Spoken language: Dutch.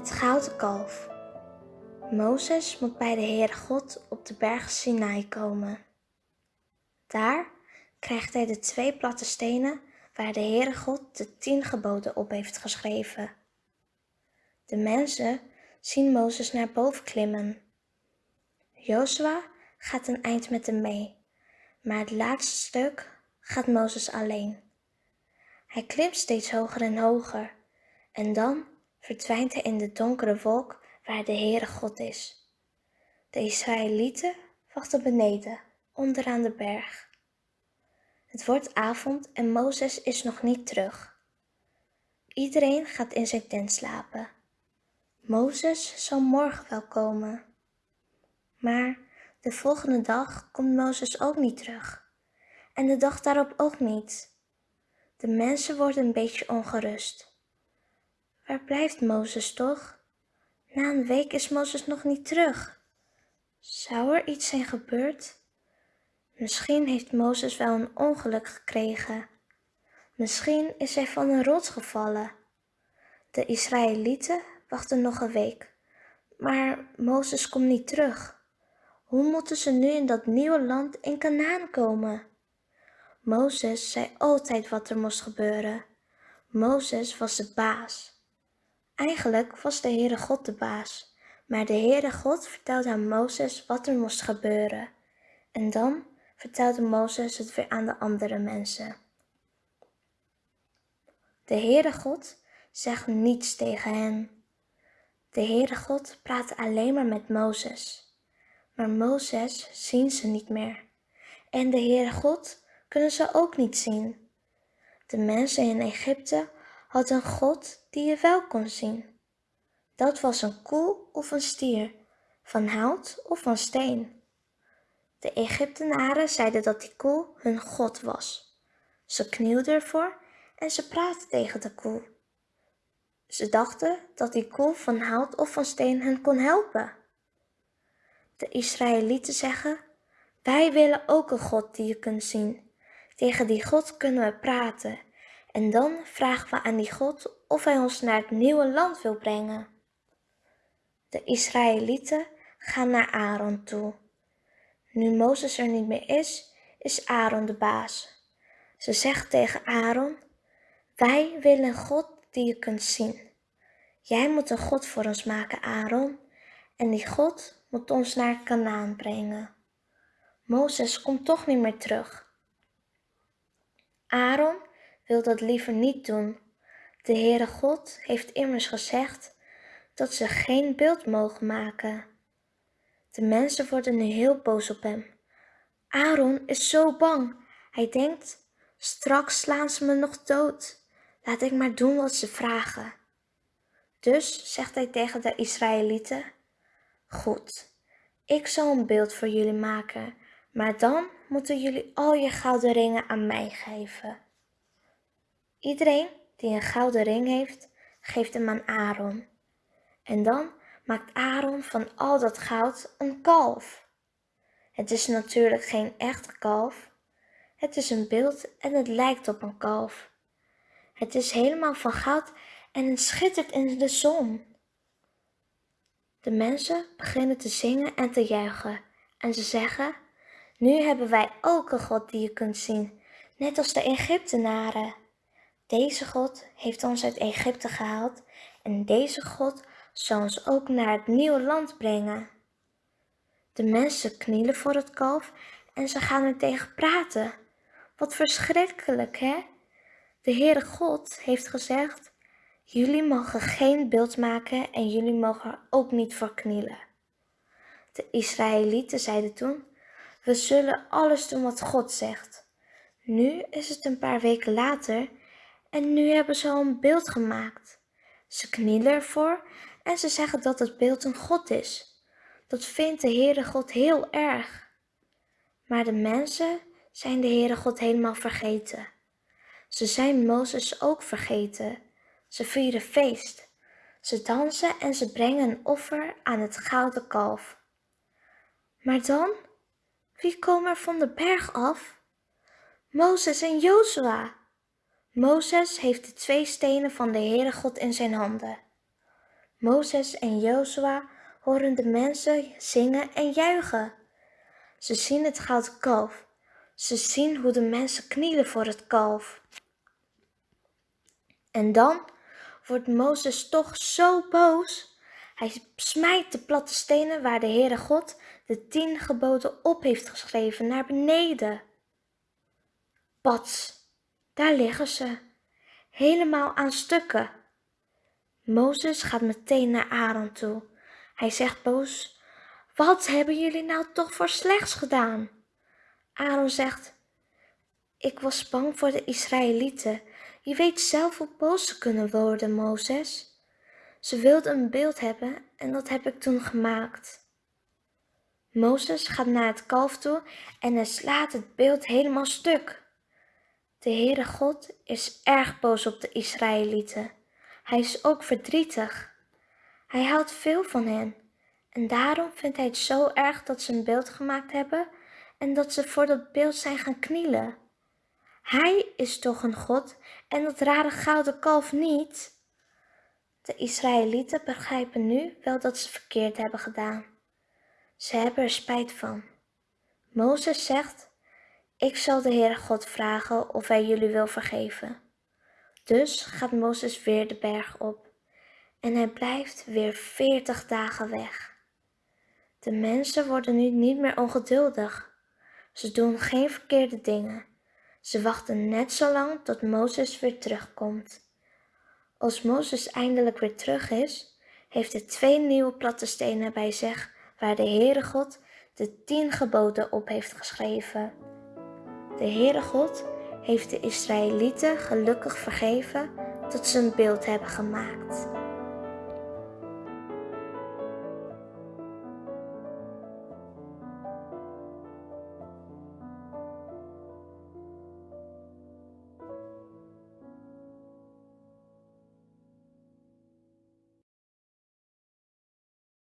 Het gouden kalf. Mozes moet bij de Heere God op de berg Sinai komen. Daar krijgt hij de twee platte stenen waar de Heere God de tien geboden op heeft geschreven. De mensen zien Mozes naar boven klimmen. Jozua gaat een eind met hem mee, maar het laatste stuk gaat Mozes alleen. Hij klimt steeds hoger en hoger en dan verdwijnt hij in de donkere wolk waar de Heere God is. De Israëlieten wachten beneden, onderaan de berg. Het wordt avond en Mozes is nog niet terug. Iedereen gaat in zijn tent slapen. Mozes zal morgen wel komen. Maar de volgende dag komt Mozes ook niet terug. En de dag daarop ook niet. De mensen worden een beetje ongerust. Waar blijft Mozes toch? Na een week is Mozes nog niet terug. Zou er iets zijn gebeurd? Misschien heeft Mozes wel een ongeluk gekregen. Misschien is hij van een rots gevallen. De Israëlieten wachten nog een week, maar Mozes komt niet terug. Hoe moeten ze nu in dat nieuwe land in Canaan komen? Mozes zei altijd wat er moest gebeuren. Mozes was de baas. Eigenlijk was de Heere God de baas, maar de Heere God vertelde aan Mozes wat er moest gebeuren. En dan vertelde Mozes het weer aan de andere mensen. De Heere God zegt niets tegen hen. De Heere God praatte alleen maar met Mozes. Maar Mozes zien ze niet meer. En de Heere God kunnen ze ook niet zien. De mensen in Egypte had een God die je wel kon zien. Dat was een koe of een stier, van hout of van steen. De Egyptenaren zeiden dat die koe hun God was. Ze knielden ervoor en ze praatten tegen de koe. Ze dachten dat die koe van hout of van steen hen kon helpen. De Israëlieten zeggen, wij willen ook een God die je kunt zien. Tegen die God kunnen we praten en dan vragen we aan die God of hij ons naar het nieuwe land wil brengen. De Israëlieten gaan naar Aaron toe. Nu Mozes er niet meer is, is Aaron de baas. Ze zegt tegen Aaron, wij willen een God die je kunt zien. Jij moet een God voor ons maken, Aaron, en die God moet ons naar Canaan brengen. Mozes komt toch niet meer terug. Aaron wil dat liever niet doen. De Heere God heeft immers gezegd dat ze geen beeld mogen maken. De mensen worden nu heel boos op hem. Aaron is zo bang. Hij denkt, straks slaan ze me nog dood. Laat ik maar doen wat ze vragen. Dus zegt hij tegen de Israëlieten, goed, ik zal een beeld voor jullie maken, maar dan moeten jullie al je gouden ringen aan mij geven. Iedereen die een gouden ring heeft, geeft hem aan Aaron. En dan maakt Aaron van al dat goud een kalf. Het is natuurlijk geen echte kalf. Het is een beeld en het lijkt op een kalf. Het is helemaal van goud en het schittert in de zon. De mensen beginnen te zingen en te juichen en ze zeggen, nu hebben wij ook een God die je kunt zien, net als de Egyptenaren. Deze God heeft ons uit Egypte gehaald en deze God zal ons ook naar het nieuwe land brengen. De mensen knielen voor het kalf en ze gaan er tegen praten. Wat verschrikkelijk, hè? De Heere God heeft gezegd, jullie mogen geen beeld maken en jullie mogen er ook niet voor knielen. De Israëlieten zeiden toen, we zullen alles doen wat God zegt. Nu is het een paar weken later en nu hebben ze al een beeld gemaakt. Ze knielen ervoor en ze zeggen dat het beeld een God is. Dat vindt de Heere God heel erg. Maar de mensen zijn de Heere God helemaal vergeten. Ze zijn Mozes ook vergeten. Ze vieren feest. Ze dansen en ze brengen een offer aan het gouden kalf. Maar dan, wie komen er van de berg af? Mozes en Jozua. Mozes heeft de twee stenen van de Heere God in zijn handen. Mozes en Jozua horen de mensen zingen en juichen. Ze zien het gouden kalf. Ze zien hoe de mensen knielen voor het kalf. En dan wordt Mozes toch zo boos. Hij smijt de platte stenen waar de Heere God de tien geboden op heeft geschreven naar beneden. Pats, daar liggen ze, helemaal aan stukken. Mozes gaat meteen naar Aaron toe. Hij zegt boos, wat hebben jullie nou toch voor slechts gedaan? Aaron zegt, ik was bang voor de Israëlieten. Je weet zelf hoe boos ze kunnen worden, Mozes. Ze wilden een beeld hebben en dat heb ik toen gemaakt. Mozes gaat naar het kalf toe en hij slaat het beeld helemaal stuk. De Heere God is erg boos op de Israëlieten. Hij is ook verdrietig. Hij houdt veel van hen en daarom vindt hij het zo erg dat ze een beeld gemaakt hebben en dat ze voor dat beeld zijn gaan knielen. Hij is toch een God en dat rare gouden kalf niet? De Israëlieten begrijpen nu wel dat ze verkeerd hebben gedaan. Ze hebben er spijt van. Mozes zegt, ik zal de Heere God vragen of hij jullie wil vergeven. Dus gaat Mozes weer de berg op en hij blijft weer veertig dagen weg. De mensen worden nu niet meer ongeduldig. Ze doen geen verkeerde dingen. Ze wachten net zo lang tot Mozes weer terugkomt. Als Mozes eindelijk weer terug is, heeft hij twee nieuwe platte stenen bij zich waar de Heere God de tien geboden op heeft geschreven. De Heere God heeft de Israëlieten gelukkig vergeven dat ze een beeld hebben gemaakt.